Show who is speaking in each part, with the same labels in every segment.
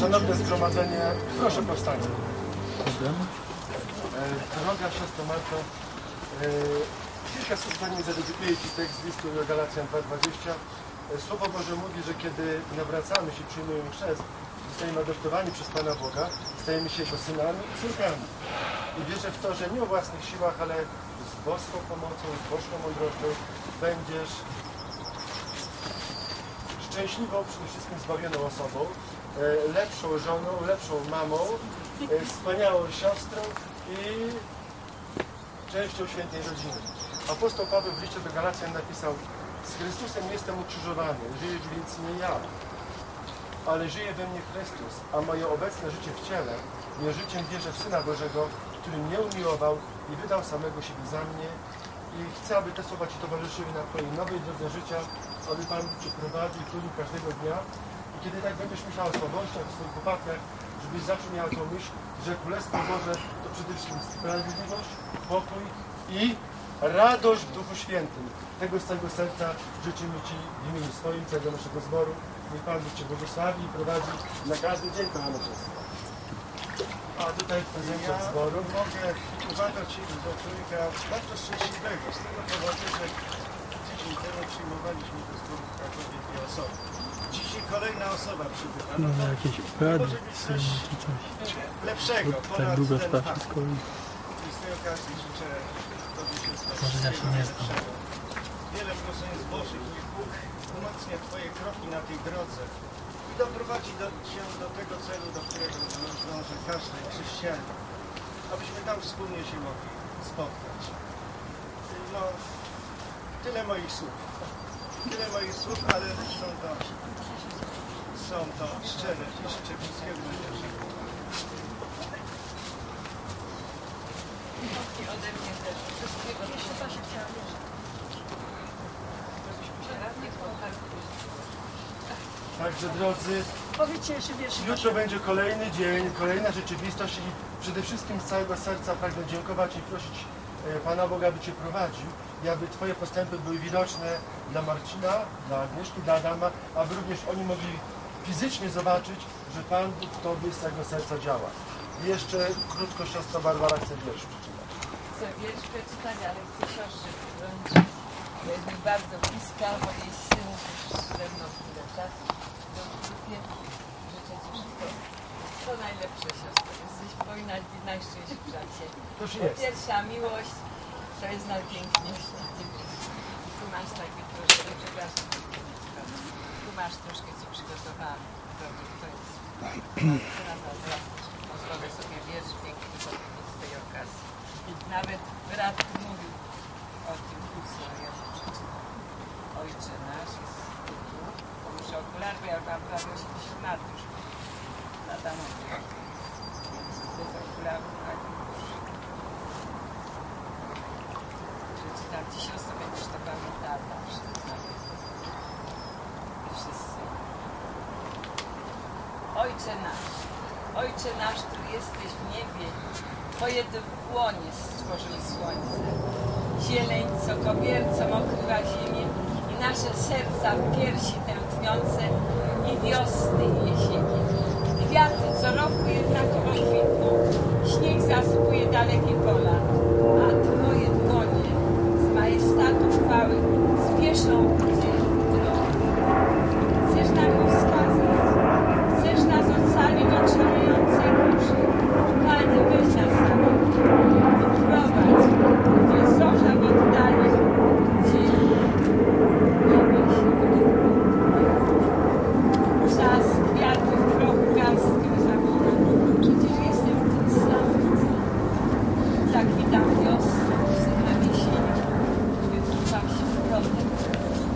Speaker 1: Szanowne zgromadzenie, proszę powstać.
Speaker 2: Problem?
Speaker 1: E, Droga siostro Marto, kilka słów zanim zadedykuję Ci tekst z listu Galacjan 2.20. E, Słowo Boże mówi, że kiedy nawracamy się, przyjmujemy chrzest, zostajemy adoptowani przez Pana Boga, stajemy się Jego synami i córkami. I wierzę w to, że nie o własnych siłach, ale z boską pomocą, z boską mądrością będziesz szczęśliwą, przede wszystkim zbawioną osobą, lepszą żoną, lepszą mamą, e, wspaniałą siostrą i częścią świętej rodziny. Apostoł Paweł w liście do Galacjan napisał z Chrystusem jestem ukrzyżowany, żyję więc nie ja, ale żyje we mnie Chrystus, a moje obecne życie w ciele nie życiem wierzę w Syna Bożego, który mnie umiłował i wydał samego siebie za mnie i chcę, aby te słowa Ci towarzyszyły na Twojej nowej drodze życia, aby Pan Cię prowadził i każdego dnia i kiedy tak będziesz myślał o słabościach, o swoich upadkach, żebyś zawsze miał tą myśl, że Królestwo Boże to przede wszystkim sprawiedliwość, pokój i radość w Duchu Świętym. Tego z całego serca życzymy Ci w imieniu swoim, całego naszego zboru. Niech Pan Bóg Cię błogosławi i prowadzi na każdy dzień, kochane siostry. A tutaj w prezencie
Speaker 3: Ja
Speaker 1: zboru.
Speaker 3: mogę uważać do człowieka bardzo szczęśliwego z tego powodu, że tydzień temu przyjmowaliśmy do zboru w Krakowie dwie osoby. Kolejna osoba przybywa.
Speaker 2: No
Speaker 3: No to
Speaker 2: jakieś
Speaker 3: może być coś
Speaker 2: czy coś.
Speaker 3: lepszego
Speaker 2: tak długo trwa wszystko i
Speaker 3: z tej okazji życzę Tobie się
Speaker 2: Może ja się nie znam.
Speaker 3: Wiele proszeń Bożych, niech Bóg umacnia Twoje kroki na tej drodze i doprowadzi do, Cię do tego celu, do którego dąży każdy chrześcijanin. Abyśmy tam wspólnie się mogli spotkać. No, tyle moich słów. Tyle moich słów, ale są to, są to szczere i życzę wszystkiego najlepszego.
Speaker 4: I ode mnie też wszystkiego. Się.
Speaker 1: Także drodzy,
Speaker 5: Powiedzcie jeszcze wiersz.
Speaker 1: Jutro będzie kolejny dzień, kolejna rzeczywistość i przede wszystkim z całego serca pragnę dziękować i prosić e, Pana Boga, aby Cię prowadził aby Twoje postępy były widoczne dla Marcina, dla Agnieszki, dla Adama, aby również oni mogli fizycznie zobaczyć, że Pan Bóg w Tobie z całego serca działa. I jeszcze krótko siostra Barbara chce wiersz przeczytać.
Speaker 4: Chcę wiersz przeczytać, ale chcę siostrze. Bo jest mi bardzo bliska, bo jej syn już ze mną tyle czasu. Życzę Ci wszystko to najlepsze siostro. Jesteś powinna być najszczęśliwsza. Pierwsza miłość to jest najpiękniejsza. I tu masz takie troszkę, przepraszam, tu masz troszkę Ci przygotowałam. To jest. Pozwolę sobie wiersz piękny z tej okazji. Nawet brat mówił o tym kursie, ja przeczytam. Ojcze nasz jest bo muszę okulary, bo ja mam prawie 80 lat już. Lata mówię. Więc bez tak już. Przeczytam Ci siostro, będziesz to pamiętała zawsze. nawet. I wszyscy. Ojcze nasz, Ojcze nasz, który jesteś w niebie, Twoje dłonie stworzyły słońce, zieleń, co kobiercom okrywa ziemię i nasze serca w piersi tętniące i wiosny i jesieni. Kwiaty co roku jednakowo kwitną, śnieg zasypuje dalekie pola, a Twoje dłonie z majestatu chwały spieszą gdzie drogą. Chcesz nam go wskazać, chcesz nas ocalić od szalejącej burzy. Panie, weź nas za rękę i prowadź, gdzie zorza w oddali, gdzie niebie się Czas kwiatów proch garstkę zamina. Przecież jestem tym samym. Zakwitam wiosną, synem jesieni, wytruwam się wrotem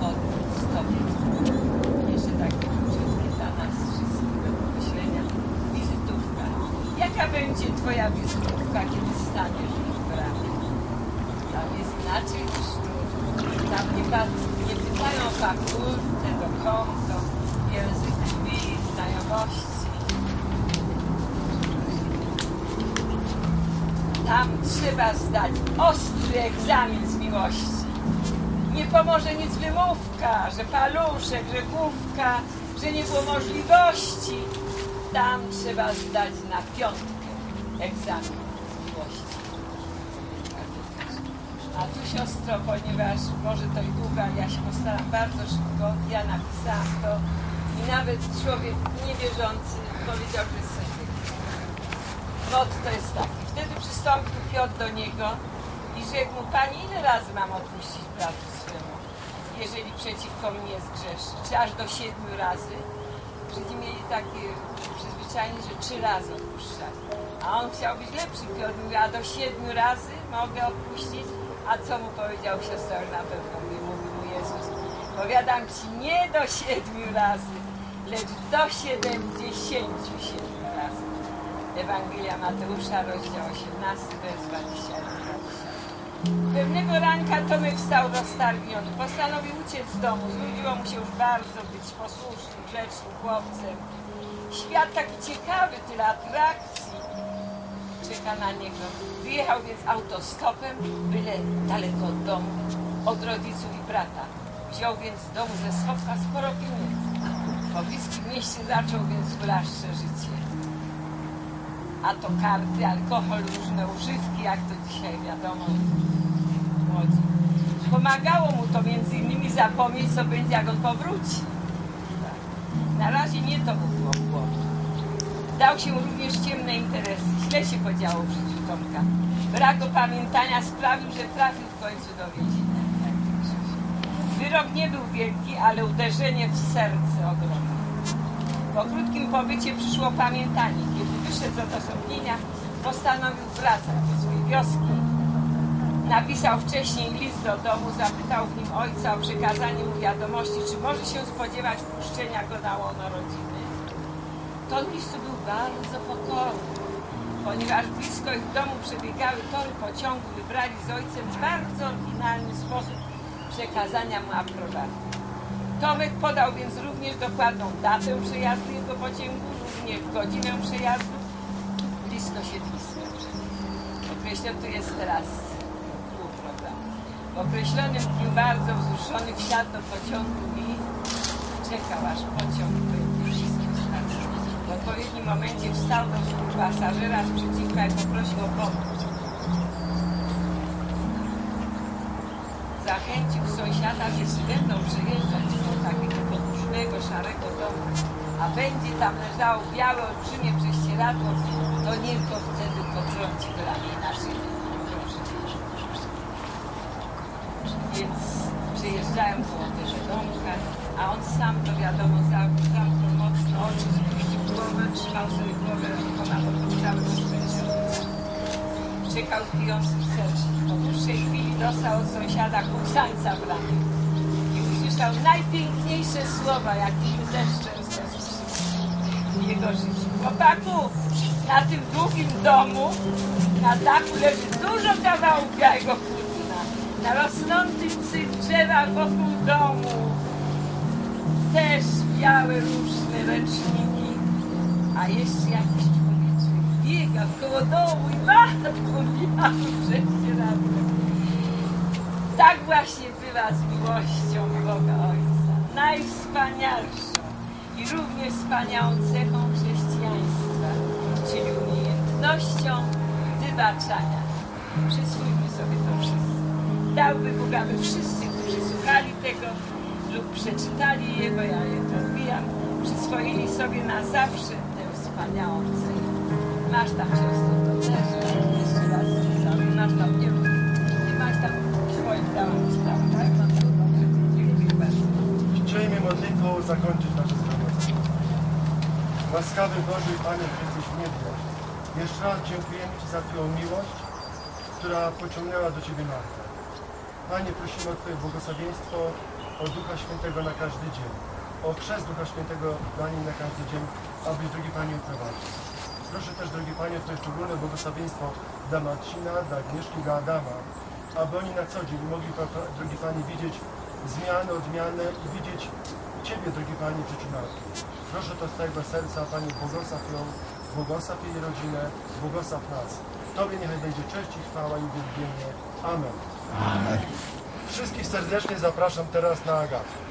Speaker 4: modnym z Tobie. Jeszcze tak króciutkie dla nas wszystkich do pomyślenia. Wizytówka. Jaka będzie Twoja wizytówka, kiedy staniesz w bramie? Tam jest inaczej niż tu. Tam nie, pytają o fakturę, do konto, język drzwi, znajomości. Tam trzeba zdać ostry egzamin z miłości. Nie pomoże nic wymówka, że paluszek, że główka, że nie było możliwości. tam trzeba zdać na piątkę egzamin miłości. A tu siostro, ponieważ może to i długo, ale ja się postaram bardzo szybko, ja napisałam to i nawet człowiek niewierzący powiedział, że jest to jest taki. Wtedy przystąpił Piotr do niego i rzekł mu, Panie, ile razy mam odpuścić bratu swemu, jeżeli przeciwko mnie zgrzeszy? Czy aż do siedmiu razy? Żydzi mieli takie przyzwyczajenie, że trzy razy odpuszczali. A on chciał być lepszy. Piotr mówi, a do siedmiu razy mogę odpuścić? A co mu powiedział siostra, że na pewno mówi, mówi mu Jezus. Powiadam ci, nie do siedmiu razy, lecz do siedemdziesięciu siedmiu razy. Ewangelia Mateusza, rozdział 18, wers 21. Pewnego ranka Tomek wstał roztargniony. Postanowił uciec z domu. Znudziło mu się już bardzo być posłusznym, grzecznym chłopcem. Świat taki ciekawy, tyle atrakcji czeka na niego. Wyjechał więc autostopem, byle daleko od domu, od rodziców i brata. Wziął więc z domu ze schowka sporo pieniędzy. Po bliskim mieście zaczął więc blaszcze życie. A to karty, alkohol, różne używki, jak to dzisiaj wiadomo, młodzi. Pomagało mu to między innymi zapomnieć, co będzie, jak on powróci. Tak. Na razie nie to mu było w. Dał się również ciemne interesy. Źle się podziało w życiu Tomka. Brak opamiętania sprawił, że trafił w końcu do więzienia. Wyrok nie był wielki, ale uderzenie w serce ogromne. Po krótkim pobycie przyszło pamiętanie. Kiedy wyszedł z odosobnienia, postanowił wracać do swojej wioski. Napisał wcześniej list do domu, zapytał w nim ojca o przekazanie mu wiadomości, czy może się spodziewać wpuszczenia go na łono rodziny. Ton listu był bardzo pokorny, ponieważ blisko ich domu przebiegały tory pociągu, wybrali z ojcem bardzo oryginalny sposób przekazania mu aprobaty. Tomek podał więc również dokładną datę przejazdu jego pociągu, również godzinę przejazdu, blisko siedliska. Określony tu jest teraz pół programu. W określonym dniu bardzo wzruszony wsiadł do pociągu i czekał aż pociąg odpowiednim momencie wstał do pasażera z przeciwka i poprosił o pomoc. Zachęcił sąsiada, że jeśli będą przejeżdżać do takiego podłużnego, szarego domu, a będzie tam leżało białe, olbrzymie prześcieradło, to niech go wtedy potrąci do ramienia na szyję. Więc przejeżdżają koło tego domka, a on sam to wiadomo zamknął mocno oczy, spuścił głowę, trzymał sobie głowę rękoma, bo to cały rozpędzony. Czekał pijący w sercu. Po dłuższej chwili dostał od sąsiada kuksańca w ramię i usłyszał najpiękniejsze słowa, jakie deszczem w jego życiu. Chłopaku, na tym długim domu na dachu leży dużo kawałków białego płótna. Na rosnących drzewach wokół domu też białe różne ręczniki, a jeszcze jakiś człowieczek biega koło domu i macha tą białą prześcieradłem. Tak właśnie bywa z miłością Boga Ojca. Najwspanialszą i również wspaniałą cechą chrześcijaństwa, czyli umiejętnością wybaczania. Przyswójmy sobie to wszyscy. Dałby Bóg, aby wszyscy, którzy słuchali tego lub przeczytali Jego, ja je odbijam, przyswoili sobie na zawsze tę wspaniałą cechę. Masz tam siostro, to też jeszcze raz sobie, masz tam, nie nie masz tam swoim dałam sprawę, tak? No to dobrze, dziękuję bardzo.
Speaker 1: Chcielibyśmy modlitwą zakończyć nasze zgromadzenie. Łaskawy Boże i Panie, że jesteś niebie. Jeszcze raz dziękujemy Ci za Twoją miłość, która pociągnęła do Ciebie Martę. Panie, prosimy o Twoje błogosławieństwo, o Ducha Świętego na każdy dzień, o chrzest Ducha Świętego dla niej na każdy dzień, abyś, drogi Panie, uprowadził. Proszę też, drogi Panie, Twoje szczególne błogosławieństwo dla Marcina, dla Agnieszki, dla Adama, aby oni na co dzień mogli, drogi Panie, widzieć zmiany, odmiany i widzieć Ciebie, drogi Panie, Marty. Proszę to z całego serca, Panie, błogosław ją, błogosław jej rodzinę, błogosław nas. Tobie niechaj będzie cześć i chwała i uwielbienie. Amen. Wszystkich serdecznie zapraszam teraz na Agatę.